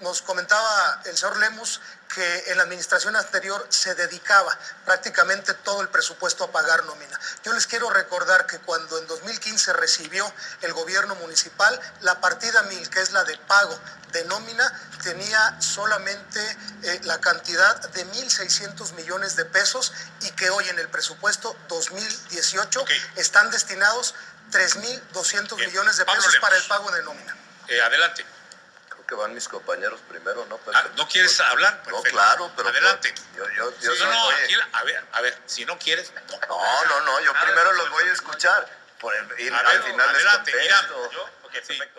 Nos comentaba el señor Lemus que en la administración anterior se dedicaba prácticamente todo el presupuesto a pagar nómina. Yo les quiero recordar que cuando en 2015 recibió el gobierno municipal, la partida mil, que es la de pago de nómina, tenía solamente eh, la cantidad de 1.600 millones de pesos y que hoy en el presupuesto 2018 están destinados 3.200 millones de pesos para el pago de nómina. Eh, adelante que van mis compañeros primero, ¿no? Ah, ¿No quieres hablar? No, claro, pero... Adelante. Yo, yo, yo no, no, aquí, a ver, a ver, si no quieres... No, no, no, yo primero los voy a escuchar. Por el, a al ver, final adelante, les mira, contesto. yo, ok, perfecto.